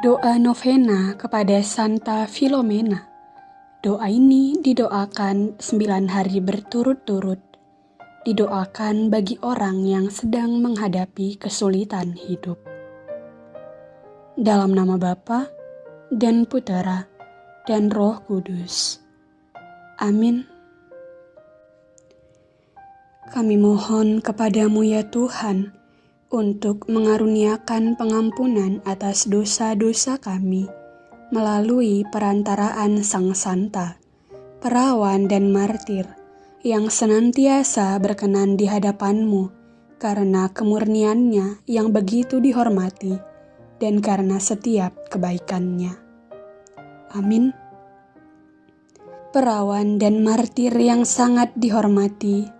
Doa novena kepada Santa Filomena. Doa ini didoakan sembilan hari berturut-turut. Didoakan bagi orang yang sedang menghadapi kesulitan hidup. Dalam nama Bapa dan Putera dan Roh Kudus. Amin. Kami mohon kepadamu ya Tuhan, untuk mengaruniakan pengampunan atas dosa-dosa kami melalui perantaraan Sang Santa, perawan dan martir yang senantiasa berkenan di hadapanmu karena kemurniannya yang begitu dihormati dan karena setiap kebaikannya. Amin. Perawan dan martir yang sangat dihormati,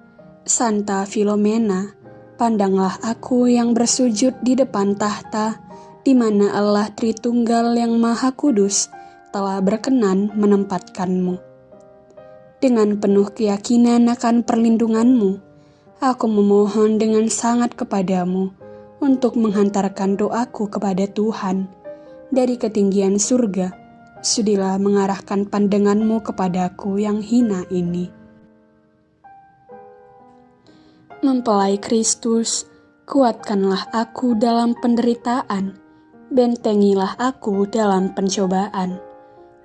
Santa Filomena, Pandanglah aku yang bersujud di depan tahta, di mana Allah Tritunggal yang Maha Kudus telah berkenan menempatkanmu. Dengan penuh keyakinan akan perlindunganmu, aku memohon dengan sangat kepadamu untuk menghantarkan doaku kepada Tuhan dari ketinggian surga. Sudilah mengarahkan pandanganmu kepadaku yang hina ini Mempelai Kristus, kuatkanlah aku dalam penderitaan, bentengilah aku dalam pencobaan,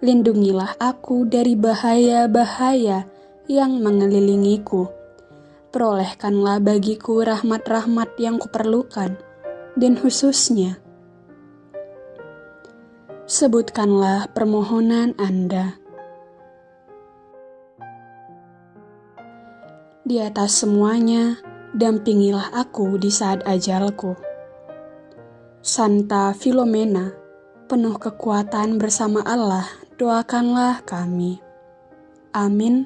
lindungilah aku dari bahaya-bahaya yang mengelilingiku. Perolehkanlah bagiku rahmat-rahmat yang kuperlukan, dan khususnya sebutkanlah permohonan Anda. Di atas semuanya, dampingilah aku di saat ajalku. Santa Filomena, penuh kekuatan bersama Allah, doakanlah kami. Amin.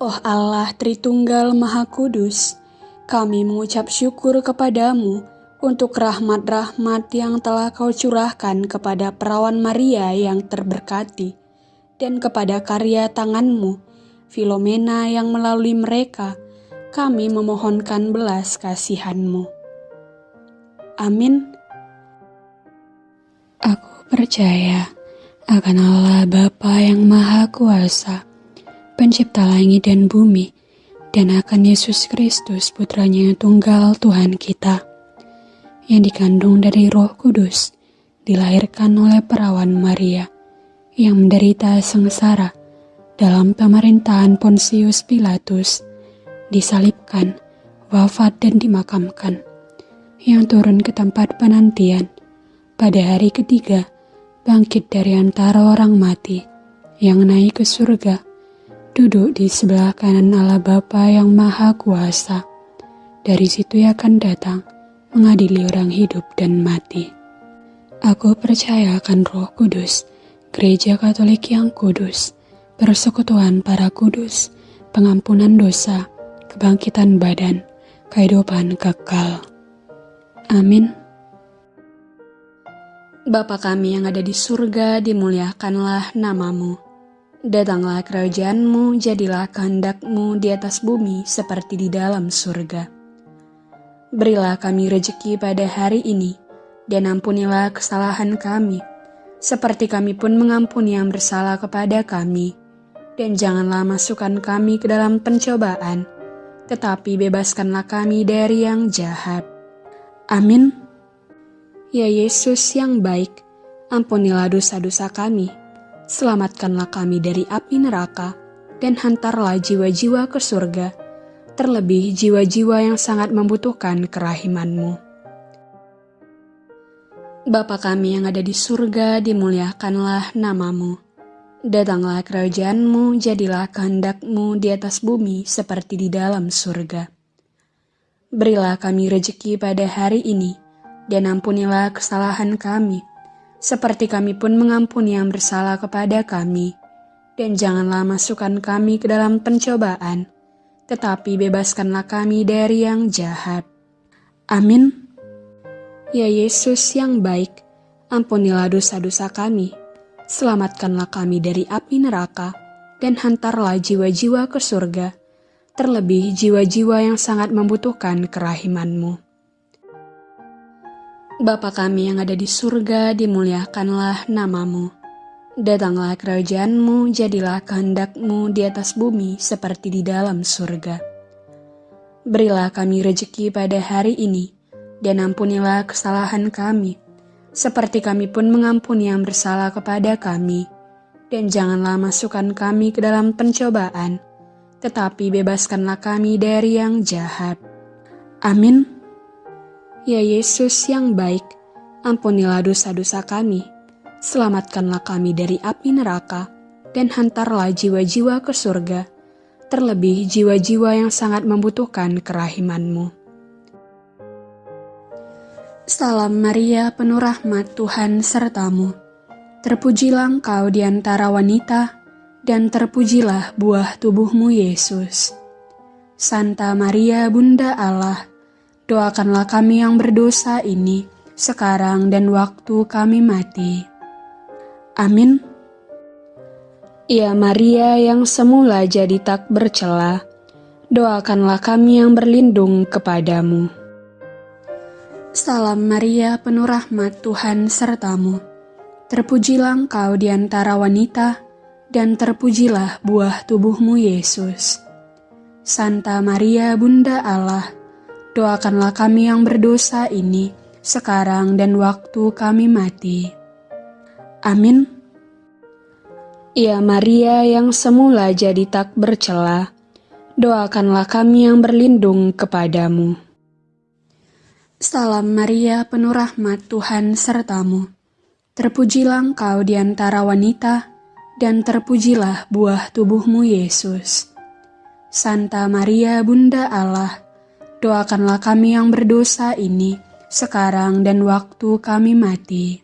Oh Allah Tritunggal Maha Kudus, kami mengucap syukur kepadamu untuk rahmat-rahmat yang telah kau curahkan kepada perawan Maria yang terberkati dan kepada karya tanganmu, Filomena yang melalui mereka, kami memohonkan belas kasihanmu. Amin. Aku percaya akan Allah Bapa yang Maha Kuasa, pencipta langit dan bumi, dan akan Yesus Kristus putranya tunggal Tuhan kita, yang dikandung dari roh kudus, dilahirkan oleh perawan Maria, yang menderita sengsara dalam pemerintahan Pontius Pilatus, disalibkan, wafat dan dimakamkan, yang turun ke tempat penantian pada hari ketiga, bangkit dari antara orang mati, yang naik ke surga, duduk di sebelah kanan Allah Bapa yang Maha Kuasa. Dari situ ia akan datang, mengadili orang hidup dan mati. Aku percaya akan roh kudus, Gereja Katolik yang kudus, persekutuan para kudus, pengampunan dosa, kebangkitan badan, kehidupan kekal. Amin. Bapa kami yang ada di surga, dimuliakanlah namamu. Datanglah kerajaanmu, jadilah kehendakmu di atas bumi seperti di dalam surga. Berilah kami rejeki pada hari ini, dan ampunilah kesalahan kami, seperti kami pun mengampuni yang bersalah kepada kami. Dan janganlah masukkan kami ke dalam pencobaan, tetapi bebaskanlah kami dari yang jahat. Amin. Ya Yesus yang baik, ampunilah dosa-dosa kami, selamatkanlah kami dari api neraka, dan hantarlah jiwa-jiwa ke surga, terlebih jiwa-jiwa yang sangat membutuhkan kerahimanmu. Bapa kami yang ada di surga, dimuliakanlah namamu. Datanglah kerajaanmu, jadilah kehendakmu di atas bumi seperti di dalam surga. Berilah kami rejeki pada hari ini, dan ampunilah kesalahan kami, seperti kami pun mengampuni yang bersalah kepada kami. Dan janganlah masukkan kami ke dalam pencobaan, tetapi bebaskanlah kami dari yang jahat. Amin. Ya Yesus yang baik, ampunilah dosa-dosa kami, selamatkanlah kami dari api neraka, dan hantarlah jiwa-jiwa ke surga, terlebih jiwa-jiwa yang sangat membutuhkan kerahimanmu. Bapa kami yang ada di surga, dimuliakanlah namamu. Datanglah kerajaanmu, jadilah kehendakmu di atas bumi seperti di dalam surga. Berilah kami rejeki pada hari ini, dan ampunilah kesalahan kami, seperti kami pun mengampuni yang bersalah kepada kami. Dan janganlah masukkan kami ke dalam pencobaan, tetapi bebaskanlah kami dari yang jahat. Amin. Ya Yesus yang baik, ampunilah dosa-dosa kami, selamatkanlah kami dari api neraka, dan hantarlah jiwa-jiwa ke surga, terlebih jiwa-jiwa yang sangat membutuhkan kerahimanmu. Salam Maria, penuh rahmat Tuhan sertamu. Terpujilah engkau di antara wanita, dan terpujilah buah tubuhmu Yesus. Santa Maria, Bunda Allah, Doakanlah kami yang berdosa ini, sekarang dan waktu kami mati. Amin. Ya Maria yang semula jadi tak bercela, doakanlah kami yang berlindung kepadamu. Salam Maria, penuh rahmat Tuhan sertamu. Terpujilah engkau di antara wanita, dan terpujilah buah tubuhmu Yesus. Santa Maria, Bunda Allah, doakanlah kami yang berdosa ini, sekarang dan waktu kami mati. Amin. Ya Maria yang semula jadi tak bercela, doakanlah kami yang berlindung kepadamu. Salam Maria, penuh rahmat Tuhan sertamu. Terpujilah engkau di antara wanita, dan terpujilah buah tubuhmu Yesus. Santa Maria, Bunda Allah, doakanlah kami yang berdosa ini, sekarang dan waktu kami mati.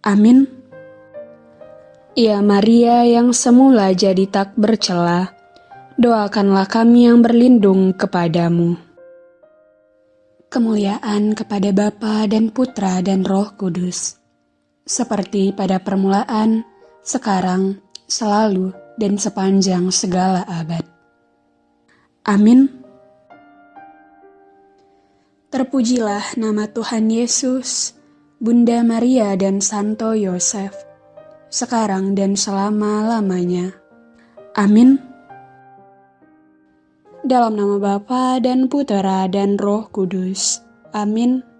Amin. Ya Maria yang semula jadi tak bercela, doakanlah kami yang berlindung kepadamu. Kemuliaan kepada Bapa dan Putra dan Roh Kudus, seperti pada permulaan, sekarang, selalu, dan sepanjang segala abad. Amin. Terpujilah nama Tuhan Yesus, Bunda Maria dan Santo Yosef, sekarang dan selama-lamanya. Amin. Dalam nama Bapa dan Putera dan Roh Kudus. Amin.